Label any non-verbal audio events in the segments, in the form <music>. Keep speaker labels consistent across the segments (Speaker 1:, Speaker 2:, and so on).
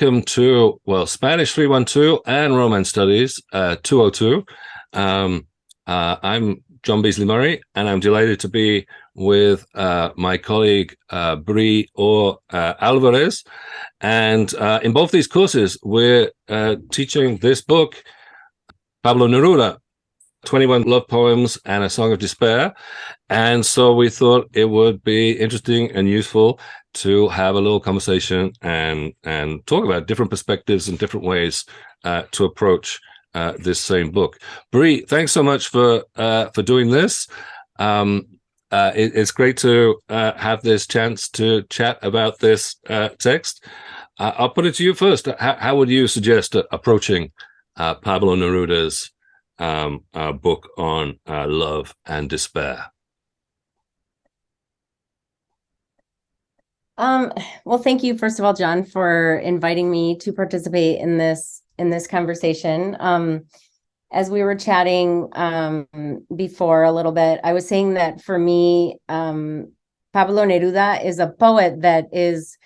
Speaker 1: welcome to, well, Spanish 312 and Romance Studies uh, 202. Um, uh, I'm Jon Beasley Murray, and I'm delighted to be with uh, my colleague uh, Bri or uh, Alvarez. And uh, in both these courses, we're uh, teaching this book, Pablo Neruda, 21 love poems and a song of despair. And so we thought it would be interesting and useful to have a little conversation and and talk about different perspectives and different ways uh, to approach uh, this same book. Bri, thanks so much for uh, for doing this. Um, uh, it, it's great to uh, have this chance to chat about this uh, text. I'll put it to you first. How, how would you suggest approaching Pablo Neruda's um, book on love and despair?
Speaker 2: Um, well, thank you, first of all, Jon, for inviting me to participate in this in this conversation. Um, as we were chatting um, before a little bit, I was saying that for me, um, Pablo Neruda is a poet that is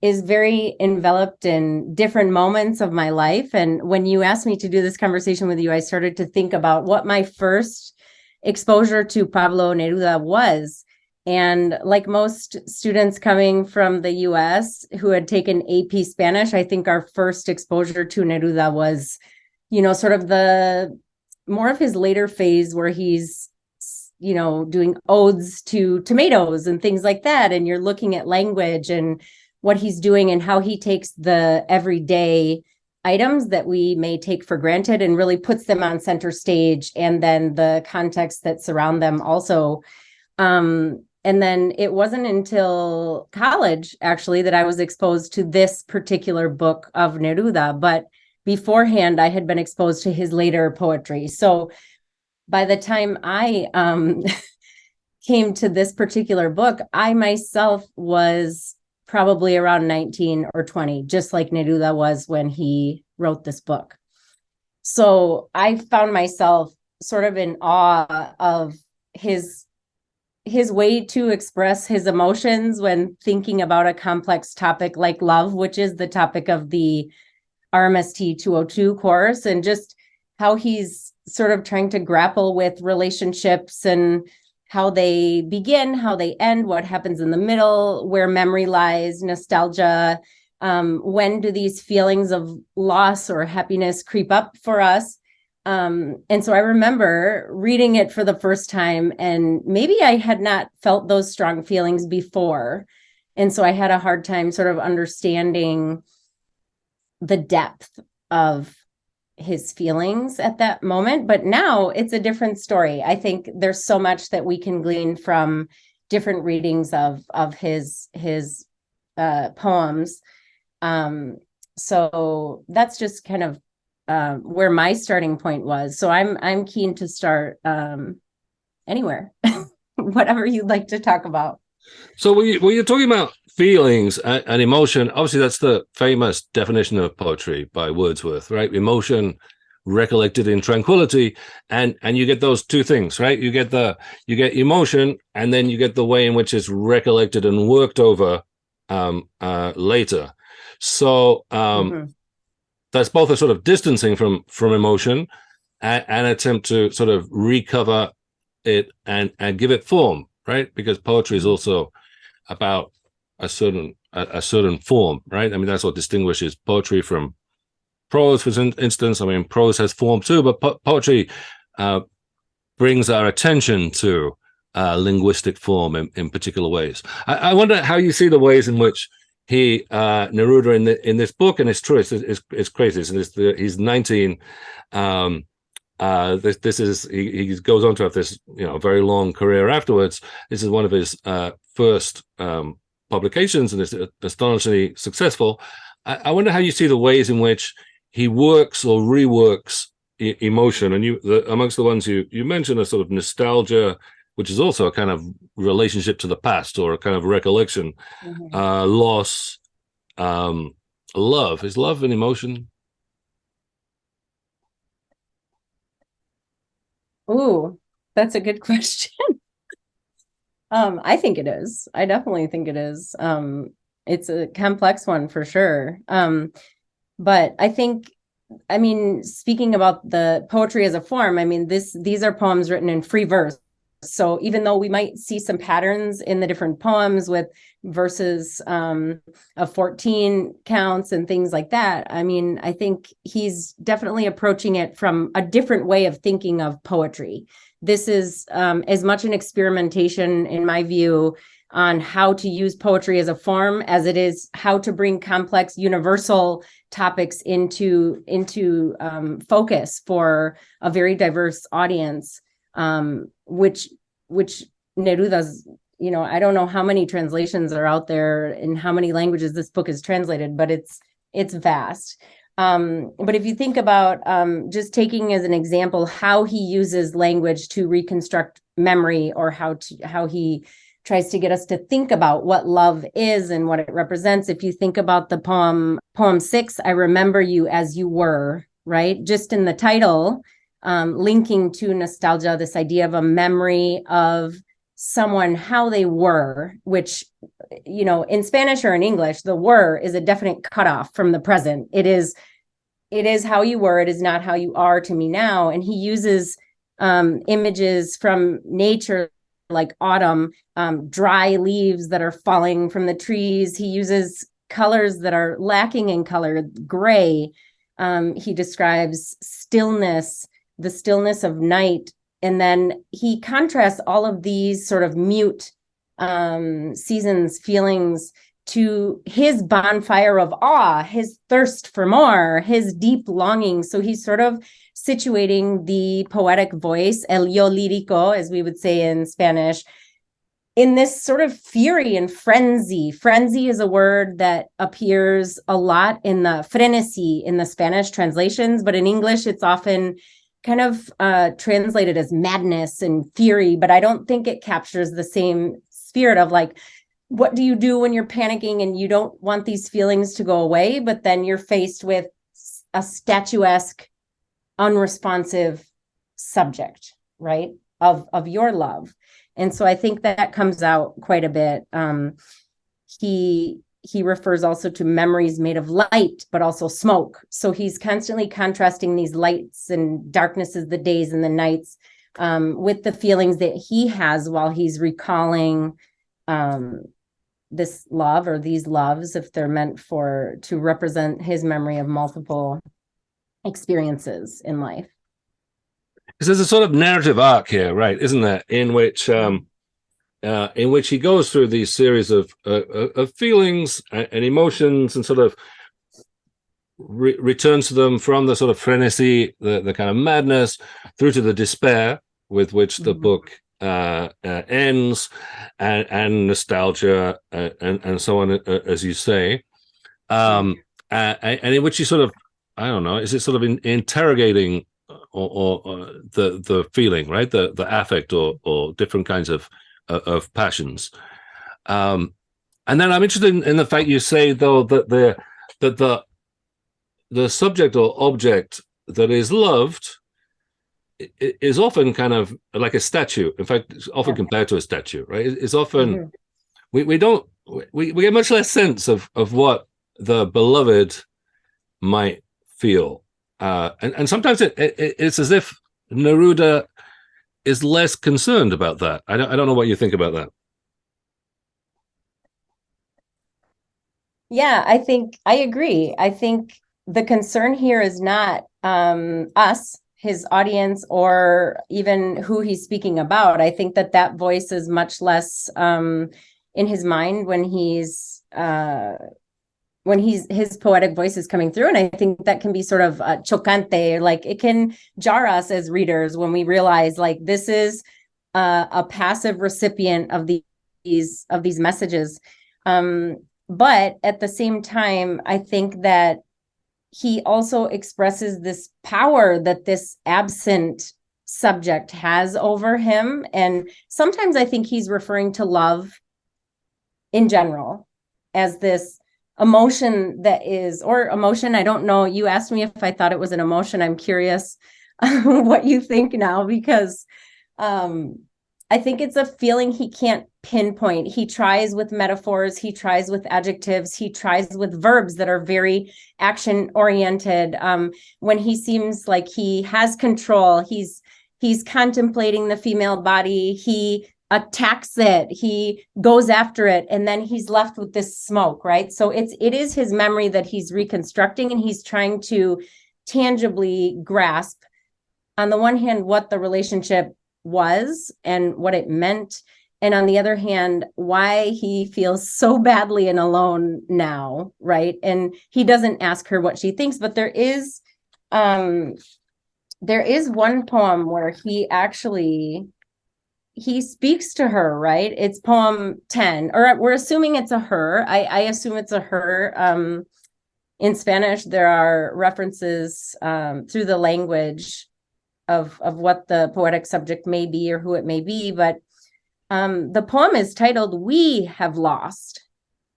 Speaker 2: is very enveloped in different moments of my life. And when you asked me to do this conversation with you, I started to think about what my first exposure to Pablo Neruda was. And like most students coming from the US who had taken AP Spanish, I think our first exposure to Neruda was, you know, sort of the more of his later phase where he's, you know, doing odes to tomatoes and things like that. And you're looking at language and what he's doing and how he takes the everyday items that we may take for granted and really puts them on center stage and then the context that surround them also um and then it wasn't until college actually that I was exposed to this particular book of Neruda, but beforehand I had been exposed to his later poetry. So by the time I um, <laughs> came to this particular book, I myself was probably around 19 or 20, just like Neruda was when he wrote this book. So I found myself sort of in awe of his his way to express his emotions when thinking about a complex topic like love, which is the topic of the RMST 202 course, and just how he's sort of trying to grapple with relationships and how they begin, how they end, what happens in the middle, where memory lies, nostalgia. Um, when do these feelings of loss or happiness creep up for us? Um, and so I remember reading it for the first time, and maybe I had not felt those strong feelings before. And so I had a hard time sort of understanding the depth of his feelings at that moment. But now it's a different story. I think there's so much that we can glean from different readings of of his his uh, poems. Um, so that's just kind of um, where my starting point was. So I'm I'm keen to start um, anywhere, <laughs> whatever you'd like to talk about.
Speaker 1: So when, you, when you're talking about feelings and, and, emotion, obviously that's the famous definition of poetry by Wordsworth, right? Emotion recollected in tranquility and and you get those two things right you get the you get emotion and then you get the way in which it's recollected and worked over um uh later so um mm -hmm that's both a sort of distancing from from emotion and an attempt to sort of recover it and and give it form right? Because poetry is also about a certain a, a certain form right? I mean that's what distinguishes poetry from prose for instance. I mean prose has form too but po poetry uh, brings our attention to uh, linguistic form in, in particular ways. I, I wonder how you see the ways in which he uh Neruda in the in this book, and it's true, it's it's, it's crazy. This, the, he's 19. Um, uh, this this is he, he goes on to have this you know very long career afterwards. This is one of his uh, first um, publications, and it's astonishingly successful. I, I, wonder how you see the ways in which he works or reworks e emotion, and you the, amongst the ones you you mentioned a sort of nostalgia which is also a kind of relationship to the past or a kind of recollection, mm -hmm. uh, loss, um, love. Is love an emotion?
Speaker 2: Ooh, that's a good <laughs> question. um, I think it is. I definitely think it is. Um, it's a complex one for sure. Um, but I think, I mean, speaking about the poetry as a form, I mean, this these are poems written in free verse. So even though we might see some patterns in the different poems with verses um, of 14 counts and things like that, I mean, I think he's definitely approaching it from a different way of thinking of poetry. This is um, as much an experimentation, in my view, on how to use poetry as a form as it is how to bring complex universal topics into into um, focus for a very diverse audience um, which which neruda's you know i don't know how many translations are out there and how many languages this book is translated but it's it's vast um, but if you think about um, just taking as an example how he uses language to reconstruct memory or how to how he tries to get us to think about what love is and what it represents. If you think about the poem, poem six, I remember you as you were, right? Just in the title, um, linking to nostalgia, this idea of a memory of someone, how they were, which, you know, in Spanish or in English, the were is a definite cutoff from the present. It is, it is how you were. It is not how you are to me now. And he uses um, images from nature like autumn, um, dry leaves that are falling from the trees. He uses colors that are lacking in color, gray. Um, he describes stillness, the stillness of night. And then he contrasts all of these sort of mute um, seasons, feelings to his bonfire of awe, his thirst for more, his deep longing. So he's sort of situating the poetic voice, el yo lírico, as we would say in Spanish, in this sort of fury and frenzy. Frenzy is a word that appears a lot in the frenesí in the Spanish translations, but in English, it's often kind of uh, translated as madness and fury, but I don't think it captures the same spirit of like, what do you do when you're panicking and you don't want these feelings to go away, but then you're faced with a statuesque unresponsive subject, right? Of of your love. And so I think that comes out quite a bit. Um, he he refers also to memories made of light, but also smoke. So he's constantly contrasting these lights and darknesses, the days and the nights, um, with the feelings that he has while he's recalling um, this love or these loves, if they're meant for to represent his memory of multiple experiences in life.
Speaker 1: Because there's a sort of narrative arc here, right? Isn't there? In which, um, uh, in which he goes through these series of uh, uh of feelings and emotions, and sort of re returns to them from the sort of frenesí, the the kind of madness, through to the despair with which the mm -hmm. book uh, uh, ends, and, and nostalgia, uh, and and so on, uh, as you say, um, and in which he sort of I don't know. Is it sort of in, interrogating or, or, or, the the feeling, right? The the affect or or different kinds of of passions. Um, and then I'm interested in, in, the fact you say though that the that the the subject or object that is loved is often kind of like a statue. In fact, it's often compared to a statue, right? It's often mm -hmm. we we don't we we get much less sense of of what the beloved might feel. Uh, and, and sometimes it, it, it's as if Neruda is less concerned about that. I don't, I don't know what you think about that.
Speaker 2: Yeah, I think I agree. I think the concern here is not um, us, his audience, or even who he's speaking about. I think that that voice is much less um, in his mind when he's uh, when he's his poetic voice is coming through and i think that can be sort of uh, chocante like it can jar us as readers when we realize like this is uh, a passive recipient of these of these messages. Um, but at the same time i think that he also expresses this power that this absent subject has over him and sometimes i think he's referring to love in general as this emotion that is or emotion i don't know you asked me if i thought it was an emotion i'm curious <laughs> what you think now because um i think it's a feeling he can't pinpoint. He tries with metaphors, he tries with adjectives, he tries with verbs that are very action oriented. Um, when he seems like he has control, he's he's contemplating the female body, he attacks it, he goes after it, and then he's left with this smoke, right? So it's it is his memory that he's reconstructing and he's trying to tangibly grasp on the one hand what the relationship was and what it meant and on the other hand why he feels so badly and alone now right and he doesn't ask her what she thinks but there is um there is one poem where he actually he speaks to her right? It's poem 10 or we're assuming it's a her. I i assume it's a her. Um in spanish there are references um through the language of of what the poetic subject may be or who it may be but um, the poem is titled we have lost.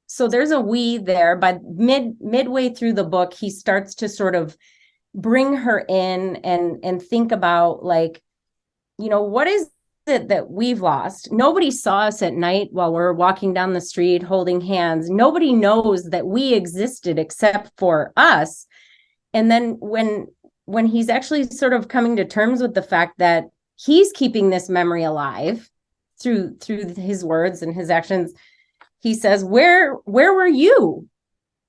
Speaker 2: So there's a we there. But mid midway through the book he starts to sort of bring her in and and think about like you know what is that we've lost. Nobody saw us at night while we're walking down the street holding hands. Nobody knows that we existed except for us. And then when when he's actually sort of coming to terms with the fact that he's keeping this memory alive through through his words and his actions he says where where were you?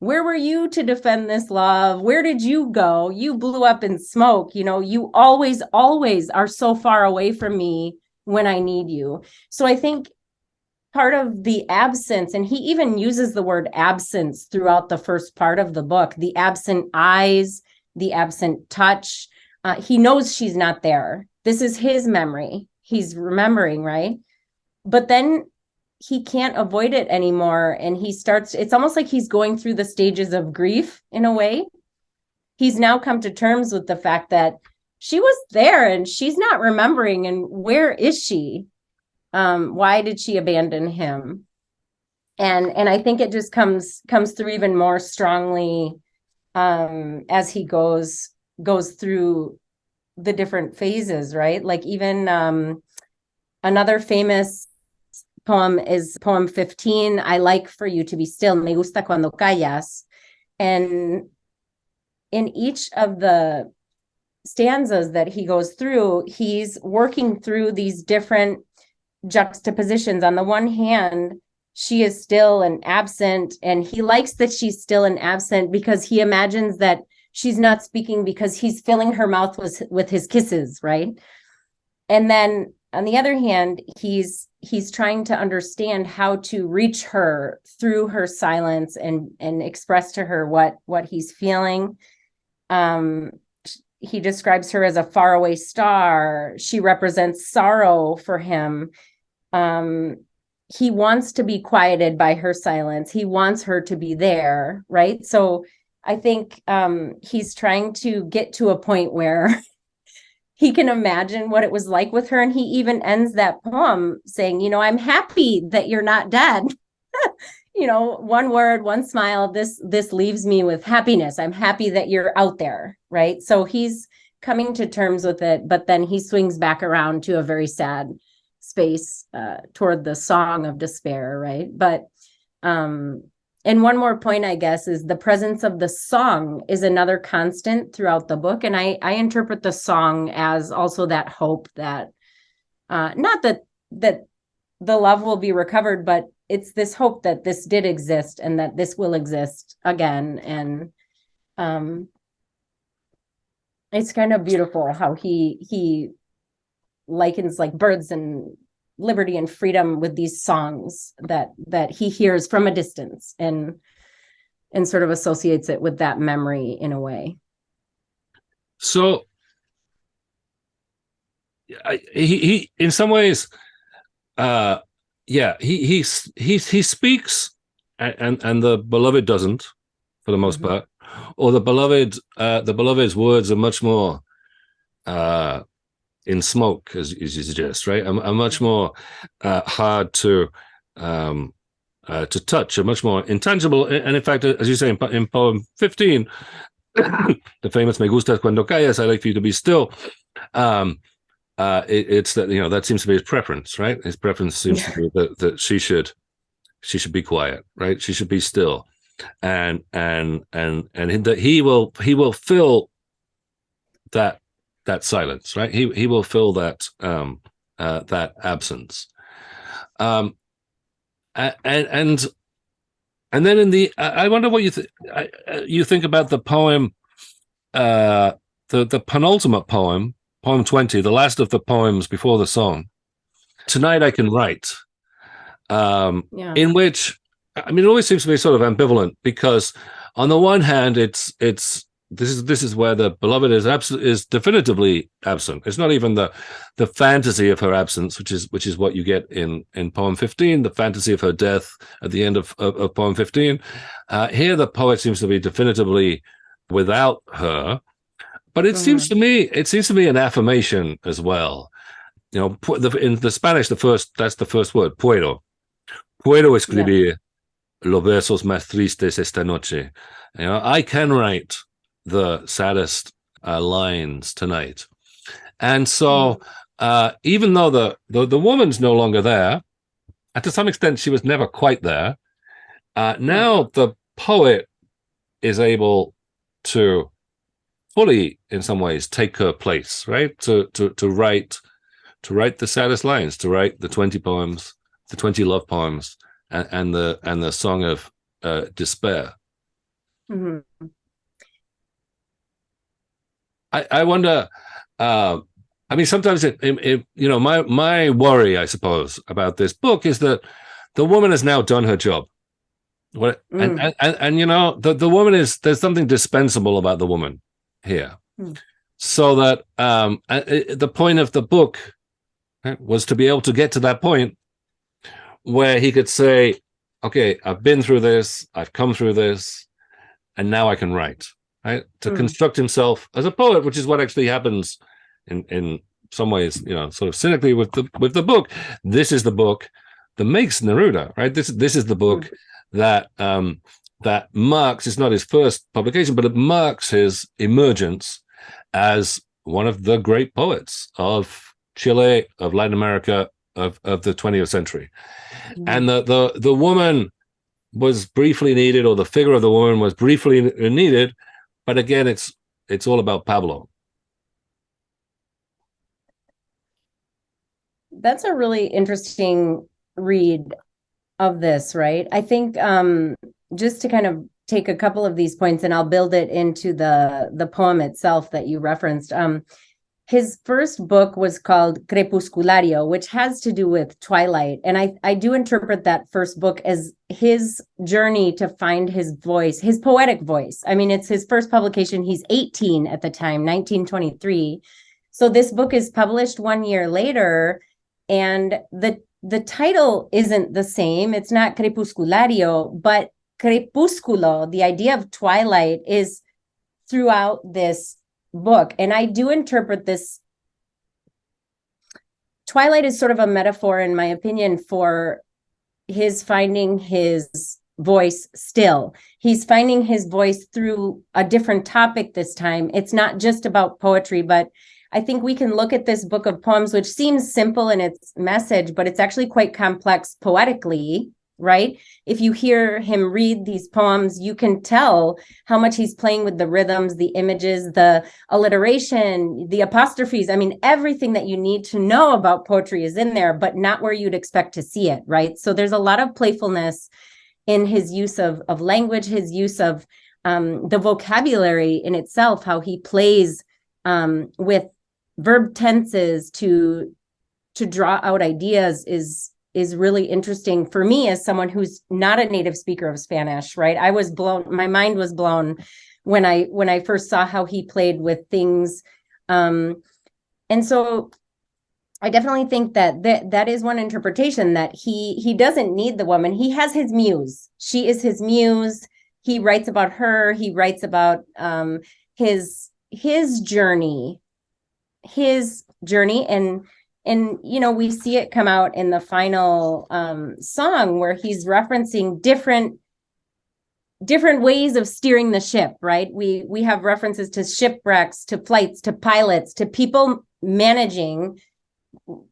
Speaker 2: Where were you to defend this love? Where did you go? You blew up in smoke. You know you always always are so far away from me when i need you so i think part of the absence and he even uses the word absence throughout the first part of the book the absent eyes the absent touch. Uh, he knows she's not there. This is his memory. He's remembering, right? But then he can't avoid it anymore. And he starts, it's almost like he's going through the stages of grief in a way. He's now come to terms with the fact that she was there and she's not remembering. And where is she? Um, why did she abandon him? And and I think it just comes comes through even more strongly um, as he goes goes through the different phases, right? Like even um, another famous poem is poem 15, I like for you to be still, me gusta cuando callas. And in each of the stanzas that he goes through, he's working through these different juxtapositions. On the one hand, she is still an absent and he likes that she's still an absent because he imagines that she's not speaking because he's filling her mouth with with his kisses right and then on the other hand he's he's trying to understand how to reach her through her silence and and express to her what what he's feeling um he describes her as a faraway star she represents sorrow for him um he wants to be quieted by her silence. He wants her to be there, right? So I think um, he's trying to get to a point where <laughs> he can imagine what it was like with her. And he even ends that poem saying, you know, I'm happy that you're not dead. <laughs> you know, one word, one smile, this this leaves me with happiness. I'm happy that you're out there, right? So he's coming to terms with it, but then he swings back around to a very sad space uh, toward the song of despair, right? But um, and one more point, I guess, is the presence of the song is another constant throughout the book, and I I interpret the song as also that hope that uh, not that that the love will be recovered, but it's this hope that this did exist and that this will exist again, and um, it's kind of beautiful how he he likens like birds and liberty and freedom with these songs that that he hears from a distance and and sort of associates it with that memory in a way.
Speaker 1: So I, he he in some ways uh yeah he he he he speaks and and the beloved doesn't for the most mm -hmm. part or the beloved uh the beloved's words are much more uh in smoke, as, as you suggest, right? A, a much more uh, hard to um, uh, to touch, a much more intangible. And in fact, as you say in, in poem 15, <coughs> the famous "Me gusta cuando callas," I like for you to be still. Um, uh, it, it's that you know that seems to be his preference, right? His preference seems to be that, that she should she should be quiet, right? She should be still, and and and and that he will he will fill that that silence, right? He he will fill that um uh, that absence, um, and and and then in the I wonder what you th- I, uh, you think about the poem, uh, the the penultimate poem poem 20, the last of the poems before the song. Tonight I Can Write, um, yeah. in which, I mean, it always seems to be sort of ambivalent because on the one hand, it's, it's, this is this is where the beloved is absolute is definitively absent. It's not even the the fantasy of her absence, which is which is what you get in in poem fifteen, the fantasy of her death at the end of of, of poem fifteen. Uh, here, the poet seems to be definitively without her, but it seems to me, it seems to me an affirmation as well. You know, in the Spanish, the first that's the first word, puedo. Puedo escribir yeah. los versos más tristes esta noche. You know, I can write the saddest uh, lines tonight. And so, mm. uh, even though the, the the woman's no longer there, and to some extent she was never quite there, uh, mm. now the poet is able to fully in some ways take her place right to to to write to write the saddest lines to write the 20 poems the 20 love poems and, and the and the song of uh, despair mm-hmm. i i wonder uh, i mean sometimes it, it, it, you know my my worry i suppose about this book is that the woman has now done her job what mm. and, and, and and you know the the woman is there's something dispensable about the woman here. Hmm. So that um, the point of the book was to be able to get to that point where he could say, okay, I've been through this, I've come through this, and now I can write. Right? To hmm. construct himself as a poet, which is what actually happens in in some ways, you know, sort of cynically with the with the book. This is the book that makes Neruda, right? This this is the book hmm. that um that marks, it's not his first publication, but it marks his emergence as one of the great poets of Chile, of Latin America, of, of the 20th century. Mm-hmm. And the, the, the woman was briefly needed, or the figure of the woman was briefly needed, but again, it's it's all about Pablo.
Speaker 2: That's a really interesting read of this, right? I think um, just to kind of take a couple of these points and I'll build it into the the poem itself that you referenced. Um, his first book was called Crepusculario, which has to do with twilight. And I, I do interpret that first book as his journey to find his voice, his poetic voice. I mean, it's his first publication. He's 18 at the time, 1923. So this book is published one year later. And the the title isn't the same. It's not Crepusculario, but crepusculo, the idea of twilight, is throughout this book. And I do interpret this. Twilight is sort of a metaphor, in my opinion, for his finding his voice still. He's finding his voice through a different topic this time. It's not just about poetry, but I think we can look at this book of poems, which seems simple in its message, but it's actually quite complex poetically right? If you hear him read these poems, you can tell how much he's playing with the rhythms, the images, the alliteration, the apostrophes. I mean, everything that you need to know about poetry is in there, but not where you'd expect to see it, right? So there's a lot of playfulness in his use of, of language, his use of um, the vocabulary in itself, how he plays um, with verb tenses to to draw out ideas is is really interesting for me as someone who's not a native speaker of Spanish, right? I was blown, my mind was blown when I when I first saw how he played with things. Um, and so I definitely think that that that is one interpretation that he he doesn't need the woman. He has his muse. She is his muse. He writes about her. He writes about um, his his journey, his journey, and and you know we see it come out in the final um, song where he's referencing different different ways of steering the ship right we we have references to shipwrecks to flights to pilots to people managing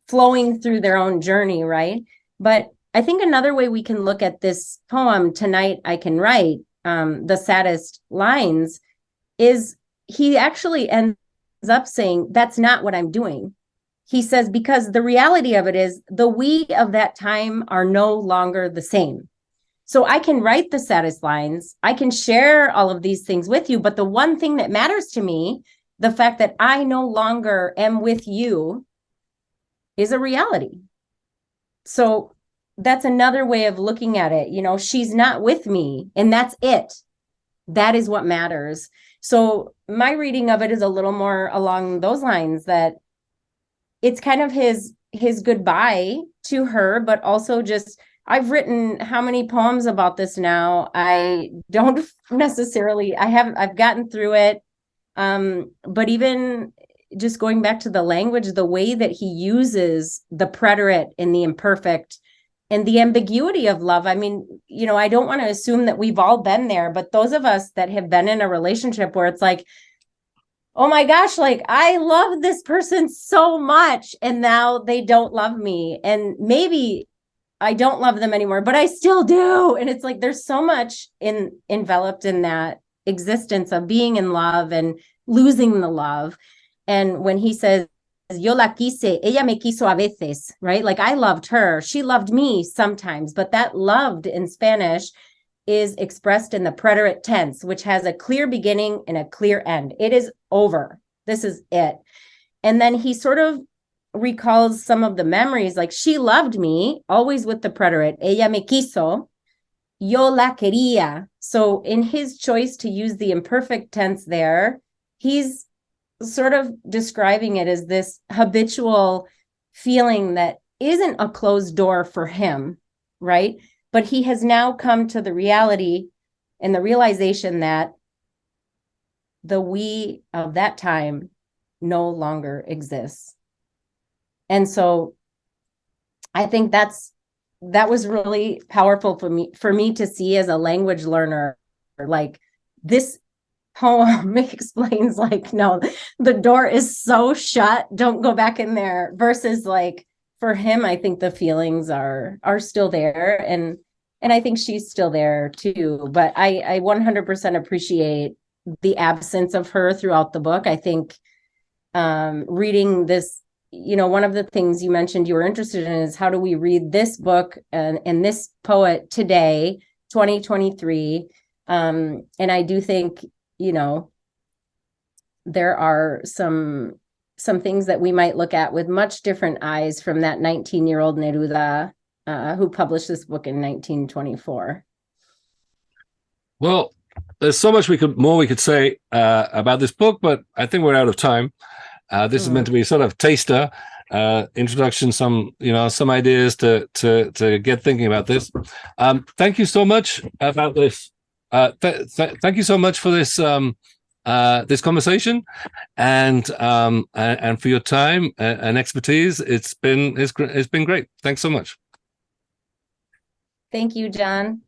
Speaker 2: flowing through their own journey, right? But I think another way we can look at this poem, Tonight I Can Write, um, the saddest lines, is he actually ends up saying, That's not what I'm doing. He says, Because the reality of it is, the we of that time are no longer the same. So I can write the saddest lines, I can share all of these things with you, but the one thing that matters to me, the fact that I no longer am with you, is a reality. So that's another way of looking at it. You know, she's not with me, and that's it. That is what matters. So my reading of it is a little more along those lines that it's kind of his his goodbye to her, but also just I've written how many poems about this now. I don't <laughs> necessarily I haven't I've gotten through it. Um, but even just going back to the language, the way that he uses the preterite in the imperfect and the ambiguity of love. I mean, you know, I don't want to assume that we've all been there, but those of us that have been in a relationship where it's like, oh my gosh, like I love this person so much, and now they don't love me. And maybe I don't love them anymore, but I still do. And it's like there's so much in enveloped in that existence of being in love and losing the love. And when he says, yo la quise, ella me quiso a veces, right? Like I loved her. She loved me sometimes, but that loved in Spanish is expressed in the preterite tense, which has a clear beginning and a clear end. It is over. This is it. And then he sort of recalls some of the memories, like she loved me, always with the preterite, ella me quiso, yo la quería. So in his choice to use the imperfect tense there, he's sort of describing it as this habitual feeling that isn't a closed door for him, right? But he has now come to the reality and the realization that the we of that time no longer exists. And so I think that's that was really powerful for me for me to see as a language learner like this poem <laughs> explains like no the door is so shut don't go back in there versus like for him i think the feelings are are still there and and i think she's still there too but i i 100% appreciate the absence of her throughout the book. I think um reading this you know one of the things you mentioned you were interested in is how do we read this book and and this poet today 2023 um and i do think you know, there are some some things that we might look at with much different eyes from that 19 year old Neruda uh, who published this book in 1924.
Speaker 1: Well, there's so much we could more we could say uh, about this book, but I think we're out of time. Uh, this mm. is meant to be sort of taster uh, introduction, some you know some ideas to to to get thinking about this. Um, thank you so much about this uh, th th thank you so much for this um, uh, this conversation and um, and, for your time and, and expertise. It's been it's, it's been great. Thanks so much.
Speaker 2: Thank you, Jon.